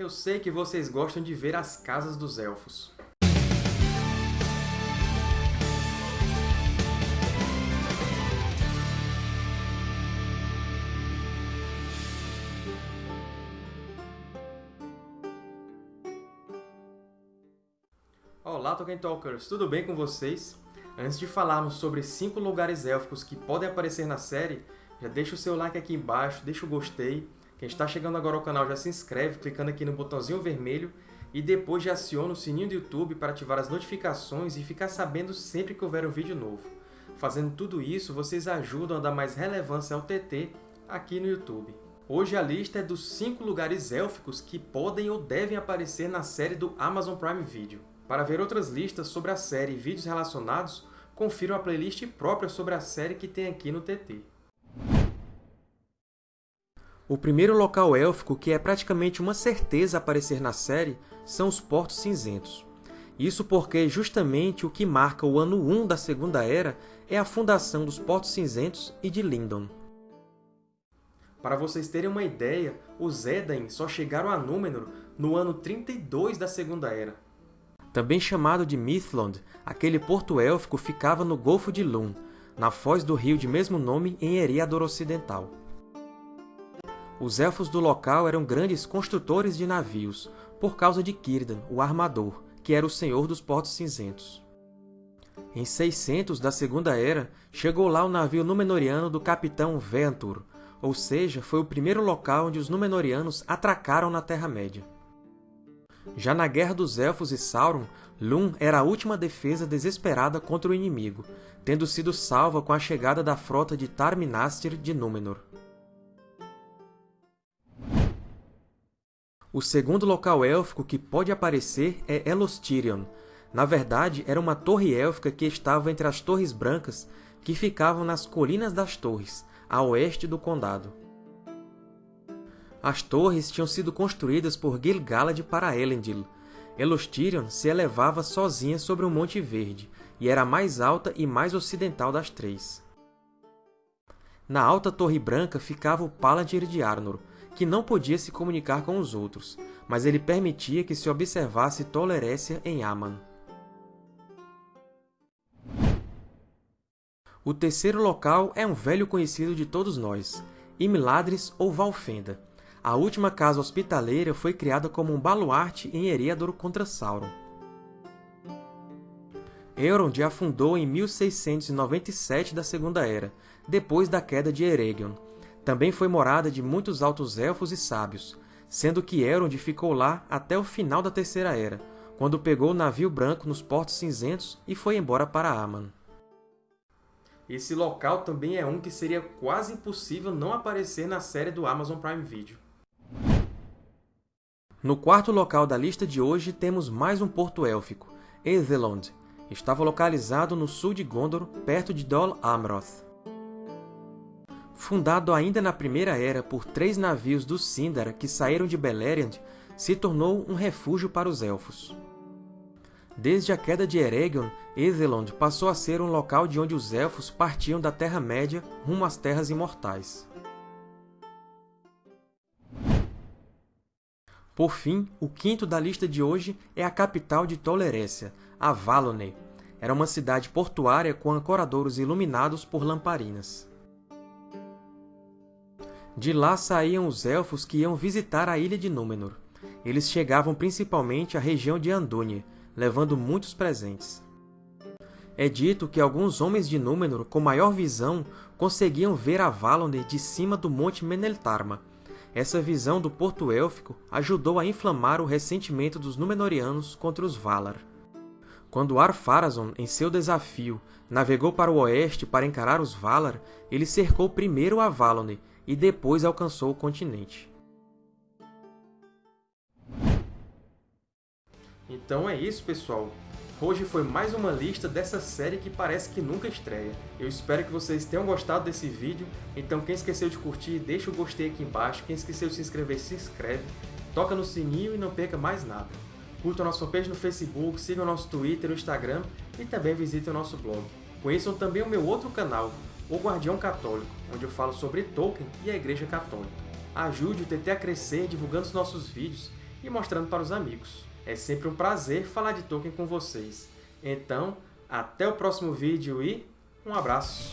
Eu sei que vocês gostam de ver as casas dos Elfos. Olá, Tolkien Talkers! Tudo bem com vocês? Antes de falarmos sobre 5 lugares élficos que podem aparecer na série, já deixa o seu like aqui embaixo, deixa o gostei. Quem está chegando agora ao canal já se inscreve clicando aqui no botãozinho vermelho e depois já aciona o sininho do YouTube para ativar as notificações e ficar sabendo sempre que houver um vídeo novo. Fazendo tudo isso, vocês ajudam a dar mais relevância ao TT aqui no YouTube. Hoje a lista é dos 5 lugares élficos que podem ou devem aparecer na série do Amazon Prime Video. Para ver outras listas sobre a série e vídeos relacionados, confira a playlist própria sobre a série que tem aqui no TT. O primeiro local élfico que é praticamente uma certeza aparecer na série são os Portos Cinzentos. Isso porque justamente o que marca o ano 1 da Segunda Era é a fundação dos Portos Cinzentos e de Lindon. Para vocês terem uma ideia, os Edain só chegaram a Númenor no ano 32 da Segunda Era. Também chamado de Mithlond, aquele porto élfico ficava no Golfo de Lun, na foz do rio de mesmo nome em Eriador Ocidental. Os elfos do local eram grandes construtores de navios, por causa de Círdan, o Armador, que era o senhor dos Portos Cinzentos. Em 600 da Segunda Era, chegou lá o navio Númenoriano do capitão Ventur, ou seja, foi o primeiro local onde os Númenóreanos atracaram na Terra-média. Já na Guerra dos Elfos e Sauron, Lum era a última defesa desesperada contra o inimigo, tendo sido salva com a chegada da frota de Tar-Minastir de Númenor. O segundo local élfico que pode aparecer é Elostirion. Na verdade, era uma torre élfica que estava entre as Torres Brancas, que ficavam nas Colinas das Torres, a oeste do condado. As torres tinham sido construídas por Gil-galad para Elendil. Elostirion se elevava sozinha sobre um Monte Verde, e era a mais alta e mais ocidental das três. Na alta Torre Branca ficava o Palantir de Arnor, que não podia se comunicar com os outros, mas ele permitia que se observasse Tolerécia em Aman. O terceiro local é um velho conhecido de todos nós, Imladris ou Valfenda. A última casa hospitaleira foi criada como um baluarte em Eriador contra Sauron. Elrond a fundou em 1697 da Segunda Era, depois da queda de Eregion, também foi morada de muitos altos elfos e sábios, sendo que Elrond ficou lá até o final da Terceira Era, quando pegou o navio branco nos Portos Cinzentos e foi embora para Aman. Esse local também é um que seria quase impossível não aparecer na série do Amazon Prime Video. No quarto local da lista de hoje temos mais um porto élfico, Aethelond. Estava localizado no sul de Gondor, perto de Dol Amroth. Fundado ainda na Primeira Era por três navios do Sindar que saíram de Beleriand, se tornou um refúgio para os Elfos. Desde a queda de Eregion, Aethelond passou a ser um local de onde os Elfos partiam da Terra-média rumo às Terras Imortais. Por fim, o quinto da lista de hoje é a capital de Tolerécia, Avalone. Era uma cidade portuária com ancoradouros iluminados por lamparinas. De lá saíam os Elfos que iam visitar a Ilha de Númenor. Eles chegavam principalmente à região de Andúnie, levando muitos presentes. É dito que alguns homens de Númenor, com maior visão, conseguiam ver Avalon de cima do Monte Meneltarma. Essa visão do Porto Élfico ajudou a inflamar o ressentimento dos Númenóreanos contra os Valar. Quando Ar-Pharazôn, em seu desafio, navegou para o oeste para encarar os Valar, ele cercou primeiro Avalon e depois alcançou o continente. Então é isso, pessoal! Hoje foi mais uma lista dessa série que parece que nunca estreia. Eu espero que vocês tenham gostado desse vídeo, então quem esqueceu de curtir, deixa o gostei aqui embaixo, quem esqueceu de se inscrever, se inscreve, toca no sininho e não perca mais nada. Curtam nossa fanpage no Facebook, sigam nosso Twitter e Instagram e também visitem o nosso blog. Conheçam também o meu outro canal, o Guardião Católico, onde eu falo sobre Tolkien e a Igreja Católica. Ajude o TT a crescer divulgando os nossos vídeos e mostrando para os amigos. É sempre um prazer falar de Tolkien com vocês. Então, até o próximo vídeo e um abraço!